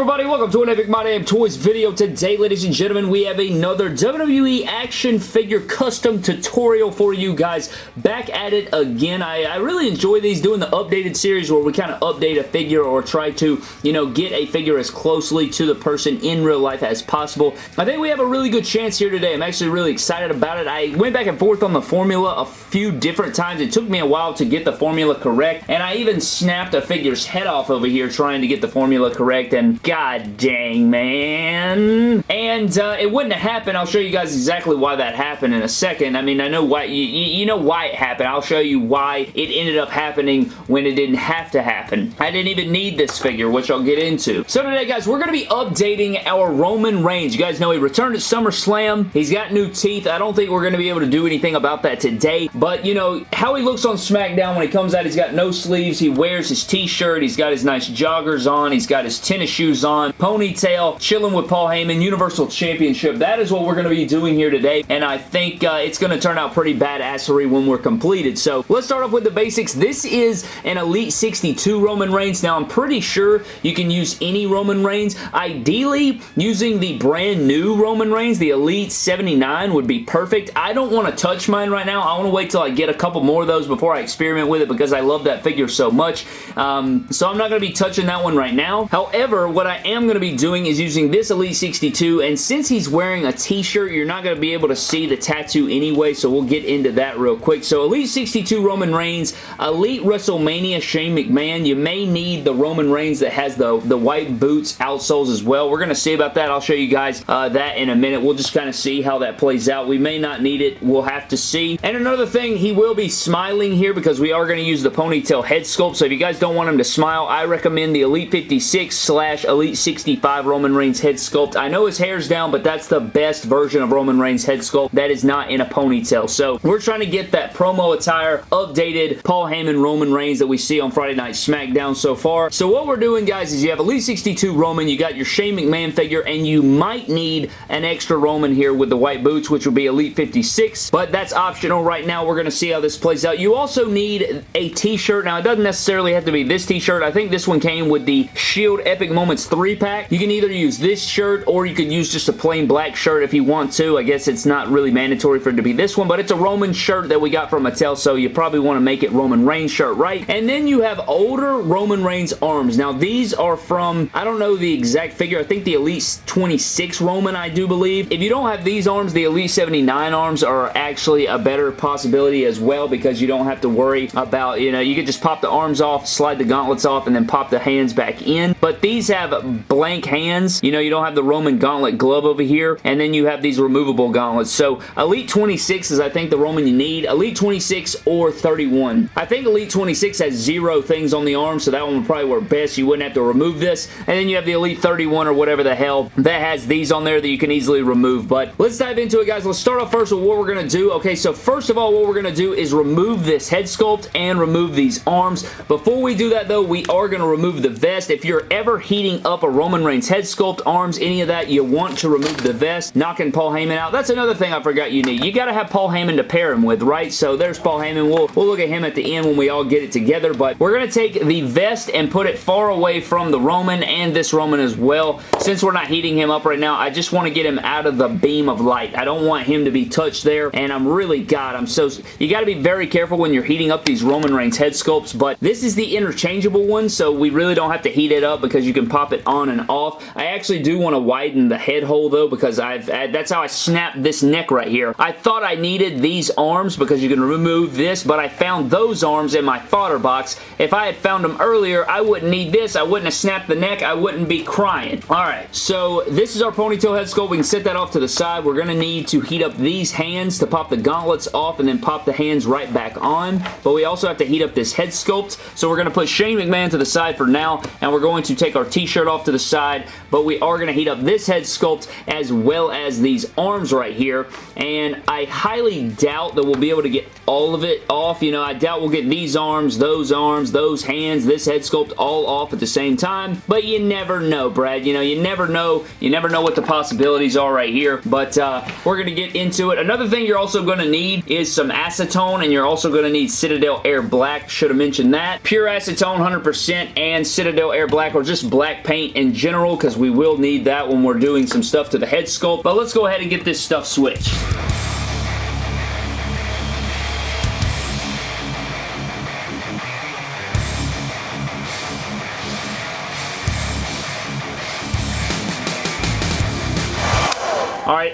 everybody? Welcome to an Epic My Damn Toys video. Today, ladies and gentlemen, we have another WWE action figure custom tutorial for you guys. Back at it again. I, I really enjoy these, doing the updated series where we kind of update a figure or try to, you know, get a figure as closely to the person in real life as possible. I think we have a really good chance here today. I'm actually really excited about it. I went back and forth on the formula a few different times. It took me a while to get the formula correct, and I even snapped a figure's head off over here trying to get the formula correct and god dang, man. And uh, it wouldn't have happened. I'll show you guys exactly why that happened in a second. I mean, I know why, you, you know why it happened. I'll show you why it ended up happening when it didn't have to happen. I didn't even need this figure, which I'll get into. So today, guys, we're going to be updating our Roman Reigns. You guys know he returned at SummerSlam. He's got new teeth. I don't think we're going to be able to do anything about that today, but, you know, how he looks on SmackDown when he comes out, he's got no sleeves. He wears his t-shirt. He's got his nice joggers on. He's got his tennis tennis on, ponytail, chilling with Paul Heyman, Universal Championship. That is what we're going to be doing here today, and I think uh, it's going to turn out pretty badassery when we're completed. So let's start off with the basics. This is an Elite 62 Roman Reigns. Now, I'm pretty sure you can use any Roman Reigns. Ideally, using the brand new Roman Reigns, the Elite 79 would be perfect. I don't want to touch mine right now. I want to wait till I get a couple more of those before I experiment with it because I love that figure so much. Um, so I'm not going to be touching that one right now. However, However, what I am going to be doing is using this Elite 62, and since he's wearing a t-shirt, you're not going to be able to see the tattoo anyway, so we'll get into that real quick. So Elite 62 Roman Reigns, Elite WrestleMania Shane McMahon. You may need the Roman Reigns that has the, the white boots outsoles as well. We're going to see about that. I'll show you guys uh, that in a minute. We'll just kind of see how that plays out. We may not need it. We'll have to see. And another thing, he will be smiling here because we are going to use the ponytail head sculpt. So if you guys don't want him to smile, I recommend the Elite 56 slash Elite 65 Roman Reigns head sculpt. I know his hair's down, but that's the best version of Roman Reigns head sculpt that is not in a ponytail. So we're trying to get that promo attire updated Paul Heyman Roman Reigns that we see on Friday Night SmackDown so far. So what we're doing, guys, is you have Elite 62 Roman, you got your Shane McMahon figure, and you might need an extra Roman here with the white boots, which will be Elite 56, but that's optional right now. We're going to see how this plays out. You also need a t-shirt. Now, it doesn't necessarily have to be this t-shirt. I think this one came with the Shield Epic Epic 3-pack. You can either use this shirt or you could use just a plain black shirt if you want to. I guess it's not really mandatory for it to be this one, but it's a Roman shirt that we got from Mattel, so you probably want to make it Roman Reigns shirt, right? And then you have older Roman Reigns arms. Now, these are from, I don't know the exact figure. I think the Elite 26 Roman, I do believe. If you don't have these arms, the Elite 79 arms are actually a better possibility as well because you don't have to worry about, you know, you could just pop the arms off, slide the gauntlets off, and then pop the hands back in. But these these have blank hands. You know, you don't have the Roman gauntlet glove over here, and then you have these removable gauntlets. So Elite 26 is, I think, the Roman you need. Elite 26 or 31. I think Elite 26 has zero things on the arm, so that one would probably work best. You wouldn't have to remove this. And then you have the Elite 31 or whatever the hell that has these on there that you can easily remove. But let's dive into it, guys. Let's start off first with what we're going to do. Okay, so first of all, what we're going to do is remove this head sculpt and remove these arms. Before we do that, though, we are going to remove the vest. If you're ever heating up a Roman Reigns head sculpt, arms, any of that, you want to remove the vest, knocking Paul Heyman out. That's another thing I forgot you need. You got to have Paul Heyman to pair him with, right? So there's Paul Heyman. We'll, we'll look at him at the end when we all get it together, but we're going to take the vest and put it far away from the Roman and this Roman as well. Since we're not heating him up right now, I just want to get him out of the beam of light. I don't want him to be touched there, and I'm really, God, I'm so... You got to be very careful when you're heating up these Roman Reigns head sculpts, but this is the interchangeable one, so we really don't have to heat it up because you can pop it it on and off. I actually do want to widen the head hole though because I've that's how I snapped this neck right here. I thought I needed these arms because you can remove this, but I found those arms in my fodder box. If I had found them earlier, I wouldn't need this. I wouldn't have snapped the neck. I wouldn't be crying. Alright, so this is our ponytail head sculpt. We can set that off to the side. We're going to need to heat up these hands to pop the gauntlets off and then pop the hands right back on. But we also have to heat up this head sculpt. So we're going to put Shane McMahon to the side for now, and we're going to take our t-shirt off to the side, but we are going to heat up this head sculpt as well as these arms right here, and I highly doubt that we'll be able to get all of it off. You know, I doubt we'll get these arms, those arms, those hands, this head sculpt all off at the same time, but you never know, Brad. You know, you never know. You never know what the possibilities are right here, but uh, we're going to get into it. Another thing you're also going to need is some acetone, and you're also going to need Citadel Air Black. Should have mentioned that. Pure acetone, 100%, and Citadel Air Black, or just black paint in general because we will need that when we're doing some stuff to the head sculpt. But let's go ahead and get this stuff switched.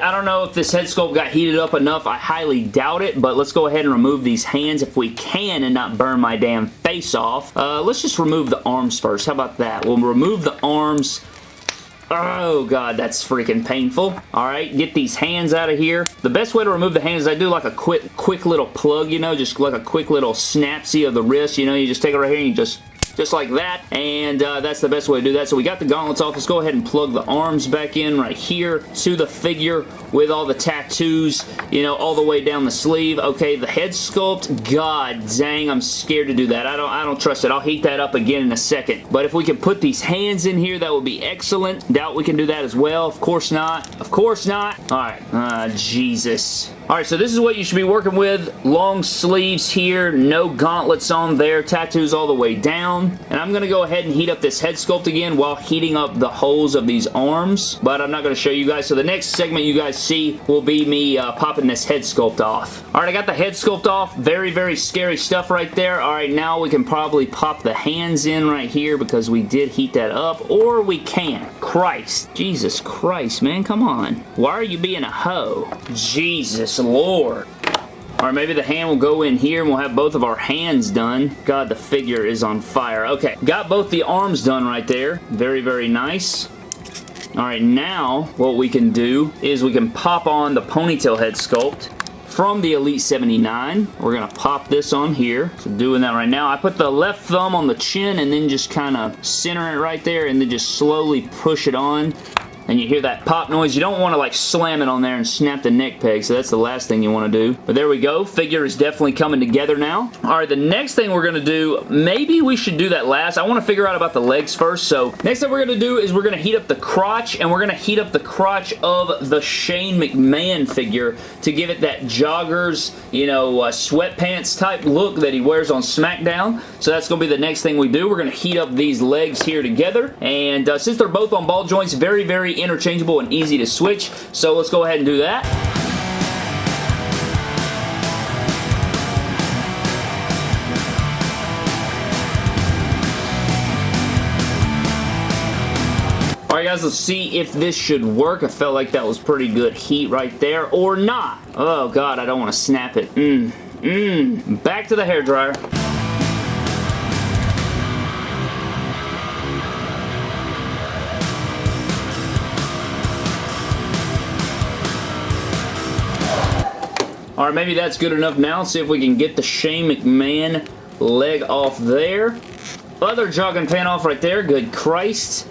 I don't know if this head sculpt got heated up enough. I highly doubt it, but let's go ahead and remove these hands if we can and not burn my damn face off. Uh, let's just remove the arms first. How about that? We'll remove the arms. Oh god, that's freaking painful. Alright, get these hands out of here. The best way to remove the hands is I do like a quick quick little plug, you know, just like a quick little snapsy of the wrist, you know, you just take it right here and you just just like that, and uh, that's the best way to do that. So we got the gauntlets off. Let's go ahead and plug the arms back in right here to the figure with all the tattoos, you know, all the way down the sleeve. Okay, the head sculpt, god dang, I'm scared to do that. I don't, I don't trust it. I'll heat that up again in a second. But if we can put these hands in here, that would be excellent. Doubt we can do that as well. Of course not. Of course not. All right. Uh, Jesus. Alright, so this is what you should be working with. Long sleeves here, no gauntlets on there, tattoos all the way down. And I'm going to go ahead and heat up this head sculpt again while heating up the holes of these arms. But I'm not going to show you guys. So the next segment you guys see will be me uh, popping this head sculpt off. Alright, I got the head sculpt off. Very, very scary stuff right there. Alright, now we can probably pop the hands in right here because we did heat that up. Or we can't. Christ. Jesus Christ, man. Come on. Why are you being a hoe? Jesus Lord. Or maybe the hand will go in here and we'll have both of our hands done. God, the figure is on fire. Okay, got both the arms done right there. Very, very nice. Alright, now what we can do is we can pop on the ponytail head sculpt from the Elite 79. We're going to pop this on here. So doing that right now. I put the left thumb on the chin and then just kind of center it right there and then just slowly push it on and you hear that pop noise. You don't want to like slam it on there and snap the neck peg, so that's the last thing you want to do. But there we go. Figure is definitely coming together now. All right, the next thing we're going to do, maybe we should do that last. I want to figure out about the legs first, so next thing we're going to do is we're going to heat up the crotch, and we're going to heat up the crotch of the Shane McMahon figure to give it that joggers, you know, uh, sweatpants type look that he wears on SmackDown. So that's going to be the next thing we do. We're going to heat up these legs here together, and uh, since they're both on ball joints, very, very interchangeable and easy to switch. So let's go ahead and do that. Alright guys, let's see if this should work. I felt like that was pretty good heat right there, or not. Oh god, I don't want to snap it. Mmm, mmm. Back to the hair dryer. Alright, maybe that's good enough now. Let's see if we can get the Shane McMahon leg off there. Other jogging pant off right there. Good Christ.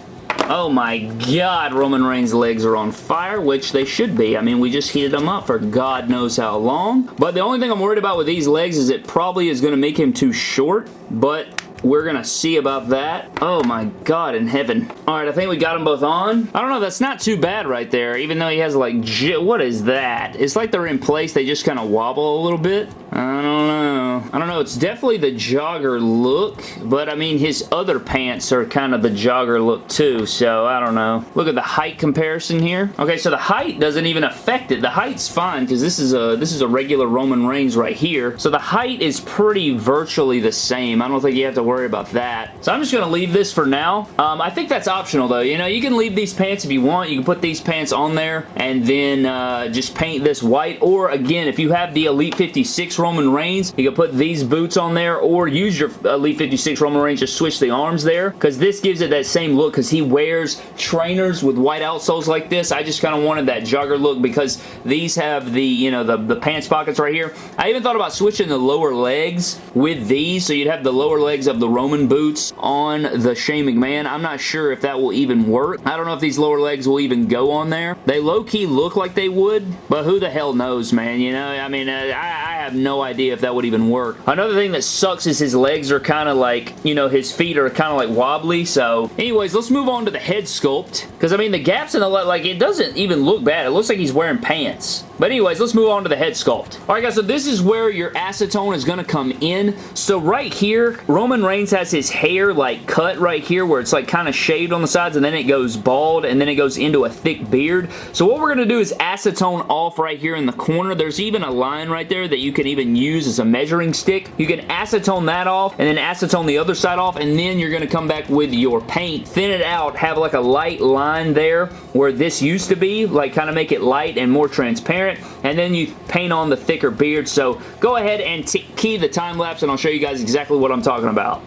Oh my god, Roman Reigns' legs are on fire, which they should be. I mean, we just heated them up for God knows how long. But the only thing I'm worried about with these legs is it probably is going to make him too short, but we're to see about that. Oh my god in heaven. Alright, I think we got them both on. I don't know, that's not too bad right there, even though he has like, what is that? It's like they're in place, they just kind of wobble a little bit. I don't know. I don't know, it's definitely the jogger look, but I mean, his other pants are kind of the jogger look too, so I don't know. Look at the height comparison here. Okay, so the height doesn't even affect it. The height's fine, because this is a this is a regular Roman Reigns right here. So the height is pretty virtually the same. I don't think you have to worry about that. So I'm just going to leave this for now. Um, I think that's optional though. You know, you can leave these pants if you want. You can put these pants on there and then uh, just paint this white. Or again, if you have the Elite 56 Roman Reigns, you can put these boots on there or use your Elite 56 Roman Reigns, just switch the arms there because this gives it that same look because he wears trainers with white outsoles like this. I just kind of wanted that jogger look because these have the, you know, the, the pants pockets right here. I even thought about switching the lower legs with these so you'd have the lower legs of the the Roman boots on the Shane McMahon. I'm not sure if that will even work. I don't know if these lower legs will even go on there. They low-key look like they would, but who the hell knows, man? You know, I mean, uh, I, I have no idea if that would even work. Another thing that sucks is his legs are kind of like, you know, his feet are kind of like wobbly, so anyways, let's move on to the head sculpt, because I mean, the gaps in the, like, it doesn't even look bad. It looks like he's wearing pants. But anyways, let's move on to the head sculpt. Alright guys, so this is where your acetone is going to come in. So right here, Roman Reigns has his hair like cut right here where it's like kind of shaved on the sides and then it goes bald and then it goes into a thick beard. So what we're going to do is acetone off right here in the corner. There's even a line right there that you can even use as a measuring stick. You can acetone that off and then acetone the other side off and then you're going to come back with your paint, thin it out, have like a light line there where this used to be, like kind of make it light and more transparent and then you paint on the thicker beard. So go ahead and key the time lapse and I'll show you guys exactly what I'm talking about.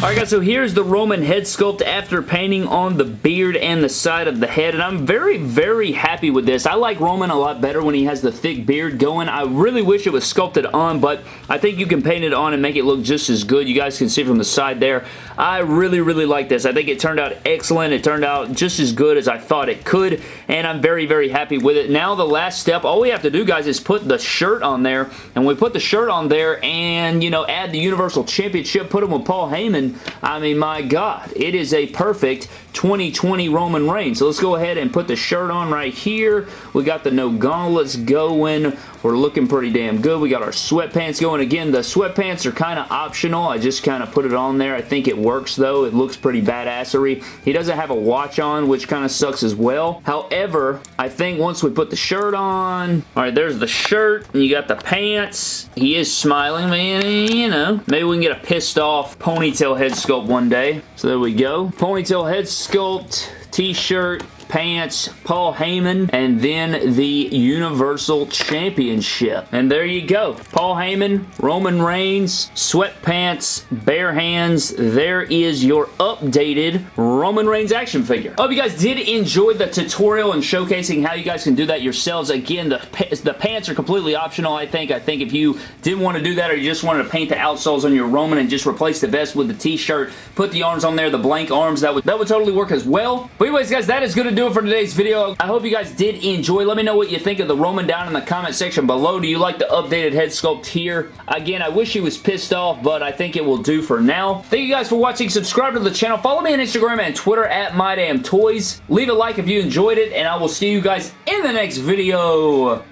Alright guys, so here's the Roman head sculpt after painting on the beard and the side of the head, and I'm very, very happy with this. I like Roman a lot better when he has the thick beard going. I really wish it was sculpted on, but I think you can paint it on and make it look just as good. You guys can see from the side there. I really, really like this. I think it turned out excellent. It turned out just as good as I thought it could, and I'm very, very happy with it. Now the last step, all we have to do, guys, is put the shirt on there, and we put the shirt on there and, you know, add the Universal Championship, put him with Paul Heyman, I mean, my God, it is a perfect 2020 Roman Reigns. So let's go ahead and put the shirt on right here. We got the no gauntlets going. We're looking pretty damn good. We got our sweatpants going. Again, the sweatpants are kind of optional. I just kind of put it on there. I think it works though. It looks pretty badassery. He doesn't have a watch on, which kind of sucks as well. However, I think once we put the shirt on, all right, there's the shirt, and you got the pants. He is smiling, man, you know. Maybe we can get a pissed off ponytail head sculpt one day. So there we go. Ponytail head sculpt, t-shirt, pants, Paul Heyman, and then the Universal Championship. And there you go. Paul Heyman, Roman Reigns, sweatpants, bare hands. There is your updated Roman Reigns action figure. I hope you guys did enjoy the tutorial and showcasing how you guys can do that yourselves. Again, the, the pants are completely optional, I think. I think if you didn't want to do that or you just wanted to paint the outsoles on your Roman and just replace the vest with the t-shirt, put the arms on there, the blank arms, that would, that would totally work as well. But anyways, guys, that is going to do do it for today's video. I hope you guys did enjoy. Let me know what you think of the Roman down in the comment section below. Do you like the updated head sculpt here? Again, I wish he was pissed off, but I think it will do for now. Thank you guys for watching. Subscribe to the channel. Follow me on Instagram and Twitter at MyDamnToys. Leave a like if you enjoyed it, and I will see you guys in the next video.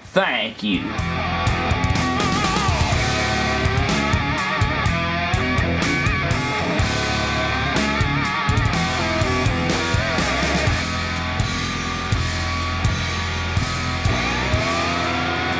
Thank you.